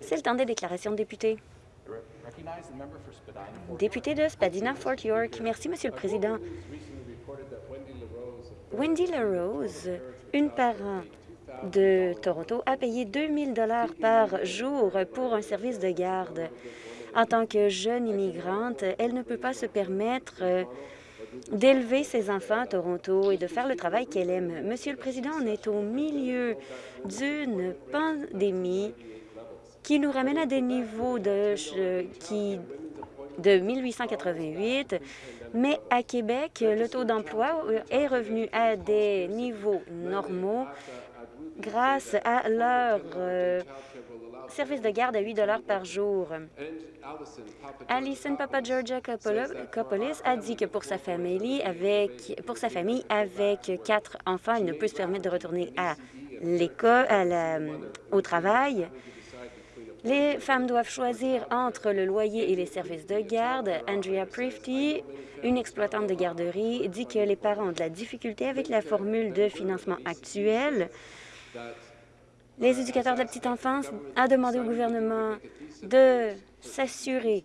C'est le temps des déclarations de députés. Député de Spadina-Fort York. Merci, Monsieur le Président. Wendy LaRose, une parent de Toronto, a payé 2 000 par jour pour un service de garde. En tant que jeune immigrante, elle ne peut pas se permettre d'élever ses enfants à Toronto et de faire le travail qu'elle aime. Monsieur le Président, on est au milieu d'une pandémie qui nous ramène à des niveaux de, qui, de 1888, mais à Québec, le taux d'emploi est revenu à des niveaux normaux grâce à leur euh, service de garde à 8 par jour. Alison Copolis a dit que pour sa famille, avec, pour sa famille, avec quatre enfants, il ne peut se permettre de retourner à l'école, au travail. Les femmes doivent choisir entre le loyer et les services de garde. Andrea Prifty, une exploitante de garderie, dit que les parents ont de la difficulté avec la formule de financement actuelle. Les éducateurs de la petite enfance ont demandé au gouvernement de s'assurer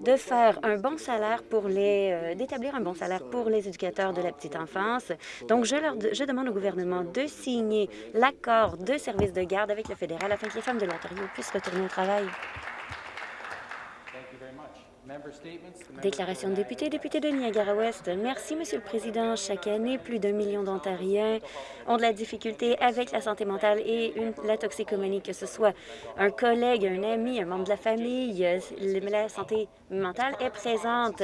de faire un bon salaire pour les euh, d'établir un bon salaire pour les éducateurs de la petite enfance. Donc, je, je demande au gouvernement de signer l'accord de service de garde avec le fédéral afin que les femmes de l'Ontario puissent retourner au travail. Déclaration de député, député de Niagara-Ouest. Merci, Monsieur le Président. Chaque année, plus d'un million d'Ontariens ont de la difficulté avec la santé mentale et la toxicomanie, que ce soit un collègue, un ami, un membre de la famille. La santé mentale est présente.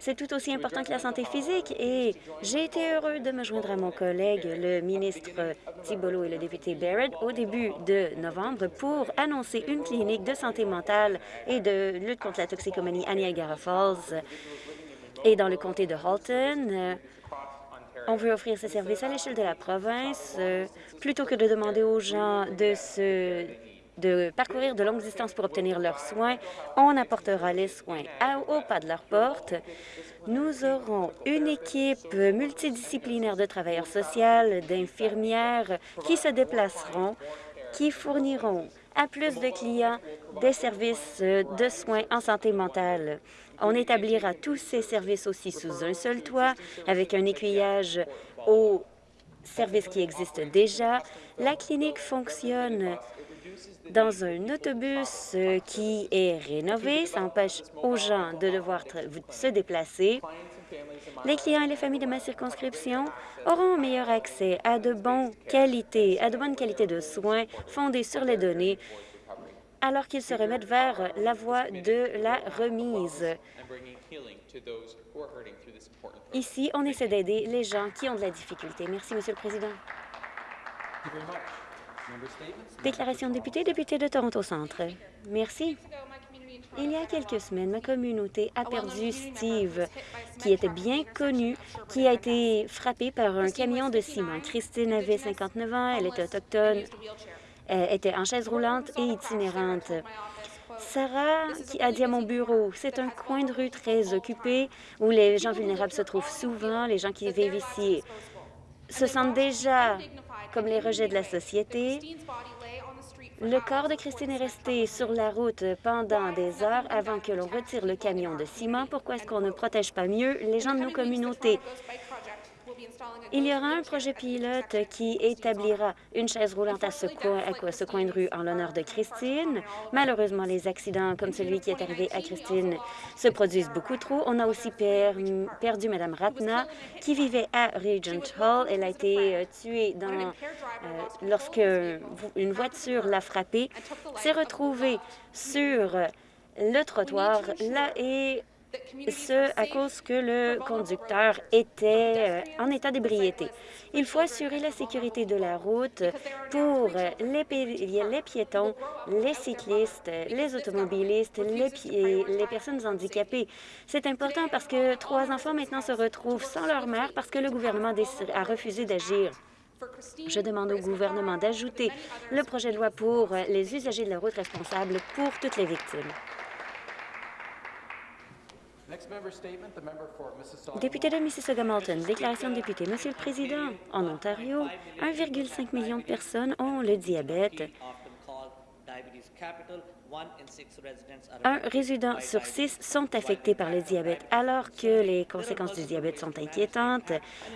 C'est tout aussi important que la santé physique et j'ai été heureux de me joindre à mon collègue, le ministre Thibolo et le député Barrett, au début de novembre pour annoncer une clinique de santé mentale et de lutte contre la toxicomanie à Niagara Falls et dans le comté de Halton. On veut offrir ces services à l'échelle de la province plutôt que de demander aux gens de se de parcourir de longues distances pour obtenir leurs soins, on apportera les soins au pas de leur porte. Nous aurons une équipe multidisciplinaire de travailleurs sociaux, d'infirmières qui se déplaceront, qui fourniront à plus de clients des services de soins en santé mentale. On établira tous ces services aussi sous un seul toit, avec un écuyage aux services qui existent déjà. La clinique fonctionne dans un autobus euh, qui est rénové. Ça empêche aux gens de devoir se déplacer. Les clients et les familles de ma circonscription auront un meilleur accès à de, bonnes qualités, à de bonnes qualités de soins fondées sur les données alors qu'ils se remettent vers la voie de la remise. Ici, on essaie d'aider les gens qui ont de la difficulté. Merci, Monsieur le Président. Déclaration de député, député de Toronto Centre. Merci. Il y a quelques semaines, ma communauté a perdu Steve, qui était bien connu, qui a été frappé par un camion de ciment. Christine avait 59 ans, elle était autochtone, elle était en chaise roulante et itinérante. Sarah qui a dit à mon bureau, c'est un coin de rue très occupé où les gens vulnérables se trouvent souvent, les gens qui vivent ici se sentent déjà comme les rejets de la société. Le corps de Christine est resté sur la route pendant des heures avant que l'on retire le camion de ciment. Pourquoi est-ce qu'on ne protège pas mieux les gens de nos communautés? Il y aura un projet pilote qui établira une chaise roulante à ce, coin, de rue en l'honneur de Christine. Malheureusement, les accidents comme celui qui est arrivé à Christine se produisent beaucoup trop. On a aussi perdu Mme Ratna, qui vivait à Regent Hall. Elle a été euh, tuée dans, euh, lorsque une voiture l'a frappée, s'est retrouvée sur le trottoir là, et ce à cause que le conducteur était euh, en état d'ébriété. Il faut assurer la sécurité de la route pour les, piétons, les cyclistes, les automobilistes, les, les personnes handicapées. C'est important parce que trois enfants maintenant se retrouvent sans leur mère parce que le gouvernement a refusé d'agir. Je demande au gouvernement d'ajouter le projet de loi pour les usagers de la route responsables pour toutes les victimes. Député de Mississauga-Malton, déclaration de député. Monsieur le Président, en Ontario, 1,5 million de personnes ont le diabète Un résident sur six sont affectés par le diabète. Alors que les conséquences du diabète sont inquiétantes,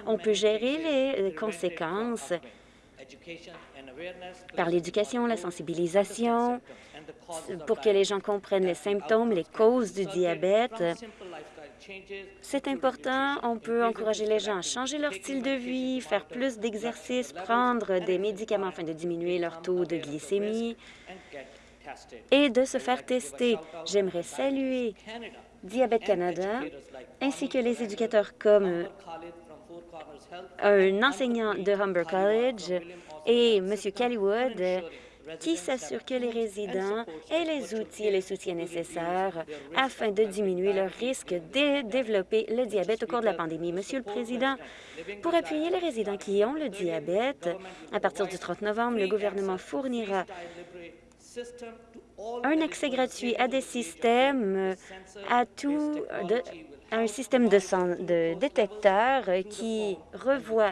on peut gérer les conséquences par l'éducation, la sensibilisation, pour que les gens comprennent les symptômes, les causes du diabète. C'est important, on peut encourager les gens à changer leur style de vie, faire plus d'exercice, prendre des médicaments afin de diminuer leur taux de glycémie et de se faire tester. J'aimerais saluer Diabète Canada ainsi que les éducateurs comme un enseignant de Humber College et M. Kellywood qui s'assure que les résidents aient les outils et les soutiens nécessaires afin de diminuer leur risque de développer le diabète au cours de la pandémie. Monsieur le Président, pour appuyer les résidents qui ont le diabète, à partir du 30 novembre, le gouvernement fournira un accès gratuit à des systèmes, à tout, à un système de, de détecteurs qui revoit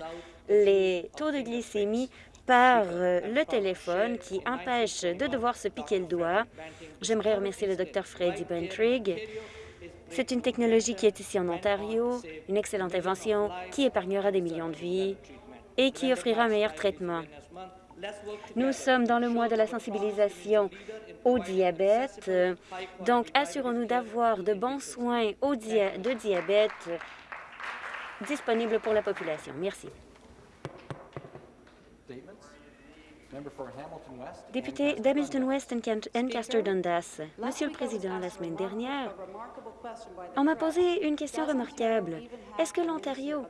les taux de glycémie par euh, le téléphone qui empêche de devoir se piquer le doigt. J'aimerais remercier le Dr Freddy Bentrig. C'est une technologie qui est ici en Ontario, une excellente invention qui épargnera des millions de vies et qui offrira un meilleur traitement. Nous sommes dans le mois de la sensibilisation au diabète, donc assurons-nous d'avoir de bons soins de diabète disponibles pour la population. Merci. Député d'Hamilton West Ancaster Dundas, Monsieur le Président, la semaine dernière, on m'a posé une question remarquable. Est-ce que l'Ontario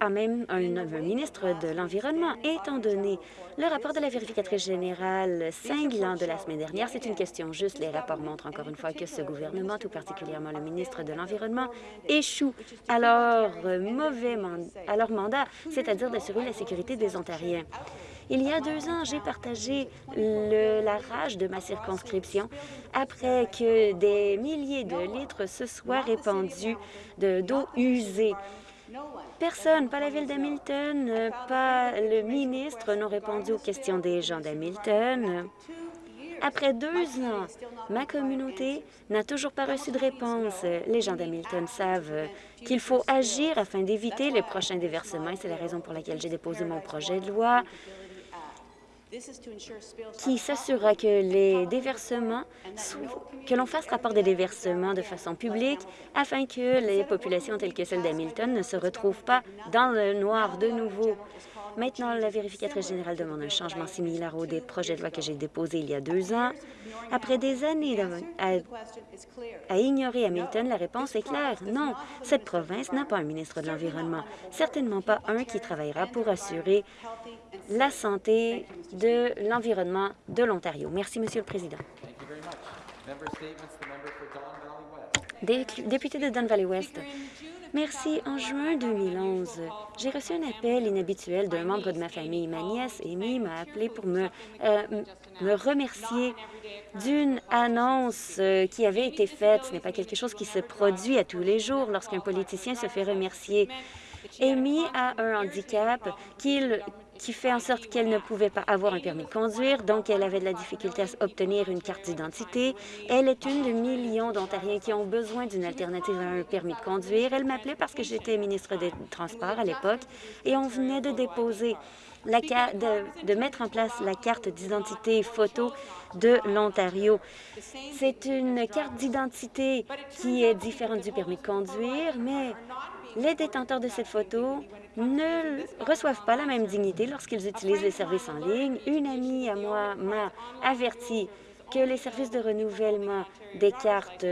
a même un, ministre de l'Environnement, étant donné le rapport de la vérificatrice générale cinglant de la semaine dernière? C'est une question juste. Les rapports montrent encore une fois que ce gouvernement, tout particulièrement le ministre de l'Environnement, échoue à leur, mauvais à leur mandat, c'est-à-dire d'assurer la sécurité des Ontariens. Il y a deux ans, j'ai partagé la rage de ma circonscription après que des milliers de litres se soient répandus d'eau usée. Personne, pas la ville d'Hamilton, pas le ministre n'ont répondu aux questions des gens d'Hamilton. Après deux ans, ma communauté n'a toujours pas reçu de réponse. Les gens d'Hamilton savent qu'il faut agir afin d'éviter les prochains déversements et c'est la raison pour laquelle j'ai déposé mon projet de loi qui s'assurera que les déversements, que l'on fasse rapport des déversements de façon publique afin que les populations telles que celle d'Hamilton ne se retrouvent pas dans le noir de nouveau. Maintenant, la vérificatrice générale demande un changement similaire au des projets de loi que j'ai déposé il y a deux ans. Après des années à, à, ignorer Hamilton, la réponse est claire. Non, cette province n'a pas un ministre de l'Environnement, certainement pas un qui travaillera pour assurer la santé de l'environnement de l'Ontario. Merci, Monsieur le Président. Député de Don Valley West. Merci. En juin 2011, j'ai reçu un appel inhabituel d'un membre de ma famille. Ma nièce, Amy, m'a appelé pour me, euh, me remercier d'une annonce euh, qui avait été faite. Ce n'est pas quelque chose qui se produit à tous les jours lorsqu'un politicien se fait remercier. Amy a un handicap qu'il qui fait en sorte qu'elle ne pouvait pas avoir un permis de conduire, donc elle avait de la difficulté à obtenir une carte d'identité. Elle est une de millions d'Ontariens qui ont besoin d'une alternative à un permis de conduire. Elle m'appelait parce que j'étais ministre des Transports à l'époque et on venait de déposer la de, de mettre en place la carte d'identité photo de l'Ontario. C'est une carte d'identité qui est différente du permis de conduire, mais les détenteurs de cette photo ne reçoivent pas la même dignité lorsqu'ils utilisent les services en ligne. Une amie à moi m'a averti que les services de renouvellement des cartes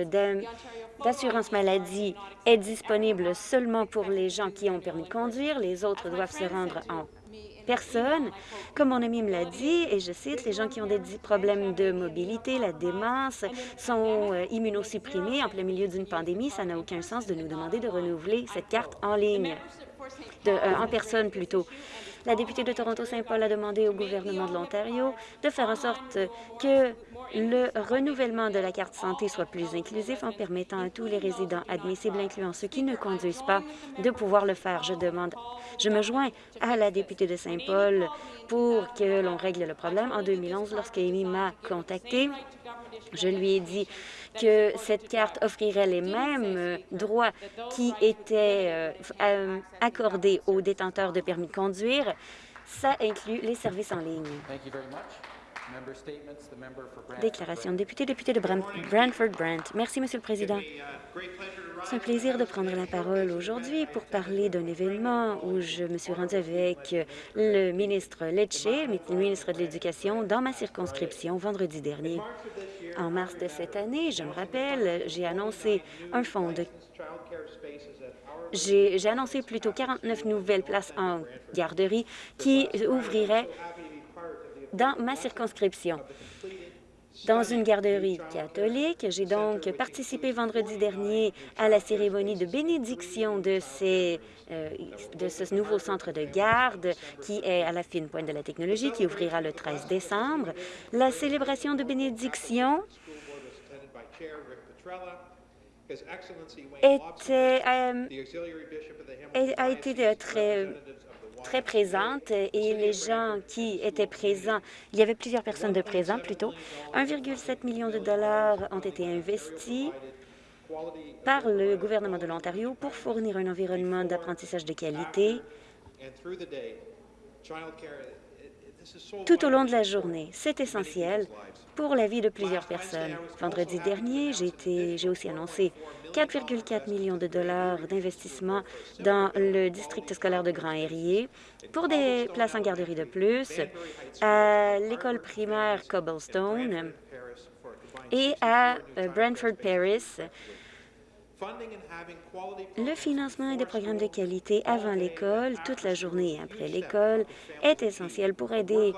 d'assurance maladie est disponible seulement pour les gens qui ont permis de conduire. Les autres doivent se rendre en personne. Comme mon ami me l'a dit, et je cite, les gens qui ont des problèmes de mobilité, la démence, sont euh, immunosupprimés en plein milieu d'une pandémie. Ça n'a aucun sens de nous demander de renouveler cette carte en ligne, de, euh, en personne plutôt. La députée de Toronto-Saint-Paul a demandé au gouvernement de l'Ontario de faire en sorte que le renouvellement de la carte santé soit plus inclusif en permettant à tous les résidents admissibles, incluant ceux qui ne conduisent pas, de pouvoir le faire. Je demande, je me joins à la députée de Saint-Paul pour que l'on règle le problème. En 2011, lorsqu'Amy m'a contacté, je lui ai dit que cette carte offrirait les mêmes droits qui étaient euh, accordés aux détenteurs de permis de conduire. Ça inclut les services en ligne. Déclaration de député, député de Brantford-Brant. Merci, Monsieur le Président. C'est un plaisir de prendre la parole aujourd'hui pour parler d'un événement où je me suis rendue avec le ministre Lecce, le ministre de l'Éducation, dans ma circonscription vendredi dernier. En mars de cette année, je me rappelle, j'ai annoncé un fonds de j'ai annoncé plutôt 49 nouvelles places en garderie qui ouvriraient dans ma circonscription. Dans une garderie catholique, j'ai donc participé vendredi dernier à la cérémonie de bénédiction de, euh, ce nouveau centre de garde qui est à la fine pointe de la technologie, qui ouvrira le 13 décembre. La célébration de bénédiction euh, a été très très présente et les gens qui étaient présents, il y avait plusieurs personnes de présents plutôt. 1,7 million de dollars ont été investis par le gouvernement de l'Ontario pour fournir un environnement d'apprentissage de qualité tout au long de la journée. C'est essentiel pour la vie de plusieurs personnes. Vendredi dernier, j'ai aussi annoncé 4,4 millions de dollars d'investissement dans le district scolaire de Grand-Herrier pour des places en garderie de plus, à l'école primaire Cobblestone et à euh, Brantford Paris. Le financement des programmes de qualité avant l'école, toute la journée et après l'école, est essentiel pour aider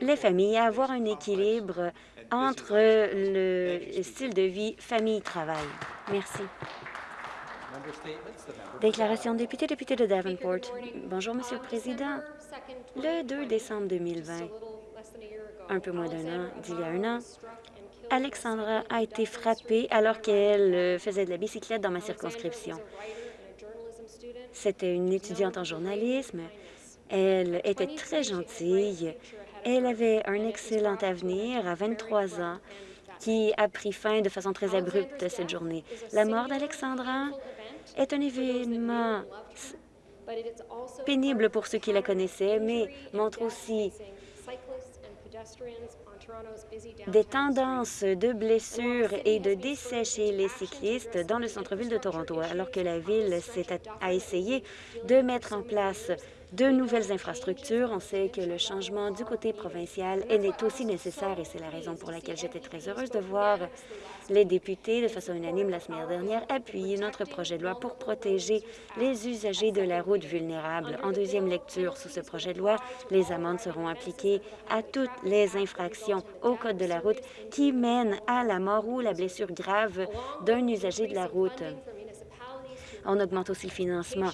les familles à avoir un équilibre entre le style de vie famille-travail. Merci. Déclaration député, député de Davenport. Bonjour, Monsieur le Président. Le 2 décembre 2020, un peu moins d'un an, d'il y a un an, Alexandra a été frappée alors qu'elle euh, faisait de la bicyclette dans ma circonscription. C'était une étudiante en journalisme. Elle était très gentille. Elle avait un excellent avenir à 23 ans qui a pris fin de façon très abrupte cette journée. La mort d'Alexandra est un événement pénible pour ceux qui la connaissaient, mais montre aussi des tendances de blessures et de décès chez les cyclistes dans le centre-ville de Toronto, alors que la ville a essayé de mettre en place de nouvelles infrastructures. On sait que le changement du côté provincial est aussi nécessaire et c'est la raison pour laquelle j'étais très heureuse de voir les députés, de façon unanime la semaine dernière, appuyer notre projet de loi pour protéger les usagers de la route vulnérables. En deuxième lecture, sous ce projet de loi, les amendes seront appliquées à toutes les infractions au Code de la route qui mènent à la mort ou la blessure grave d'un usager de la route. On augmente aussi le financement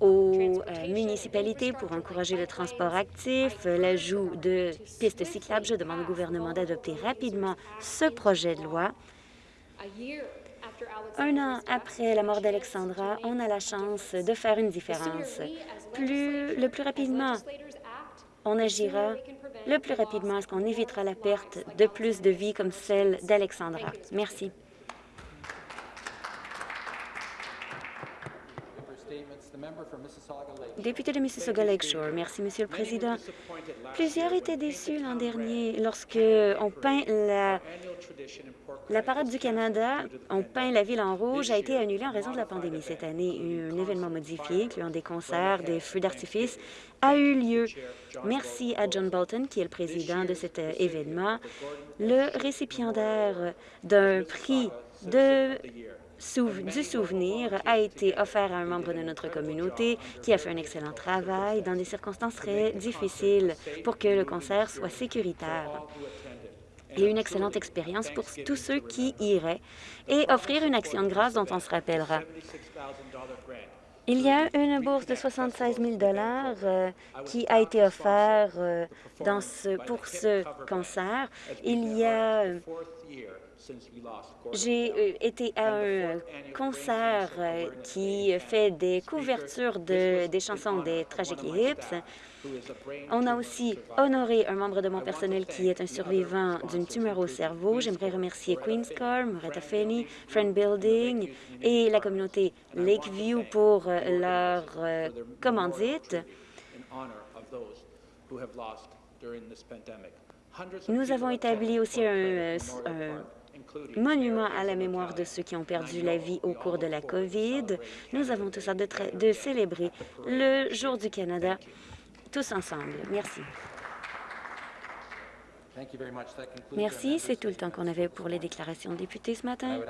aux euh, municipalités pour encourager le transport actif, l'ajout de pistes cyclables. Je demande au gouvernement d'adopter rapidement ce projet de loi. Un an après la mort d'Alexandra, on a la chance de faire une différence. Plus, le plus rapidement on agira, le plus rapidement est-ce qu'on évitera la perte de plus de vies comme celle d'Alexandra. Merci. Député de Mississauga Lakeshore, merci, Monsieur le Président. Plusieurs étaient déçus l'an dernier lorsque on peint la, la parade du Canada, on peint la ville en rouge, a été annulée en raison de la pandémie. Cette année, un événement modifié, incluant des concerts, des feux d'artifice, a eu lieu. Merci à John Bolton, qui est le président de cet euh, événement, le récipiendaire d'un prix de du souvenir a été offert à un membre de notre communauté qui a fait un excellent travail dans des circonstances très difficiles pour que le concert soit sécuritaire et une excellente expérience pour tous ceux qui iraient et offrir une action de grâce dont on se rappellera. Il y a une bourse de 76 000 euh, qui a été offerte euh, pour ce cancer. Il y a j'ai euh, été à un concert euh, qui fait des couvertures de, des chansons des Tragic Hips. On a aussi honoré un membre de mon personnel qui est un survivant d'une tumeur au cerveau. J'aimerais remercier Queen's Car, Moretta Fenney, Friend Building et la communauté Lakeview pour euh, leur commandite. Nous avons établi aussi un, monument à la mémoire de ceux qui ont perdu la vie au cours de la COVID. Nous avons tous hâte de, de célébrer le Jour du Canada tous ensemble. Merci. Merci. C'est tout le temps qu'on avait pour les déclarations de députés ce matin.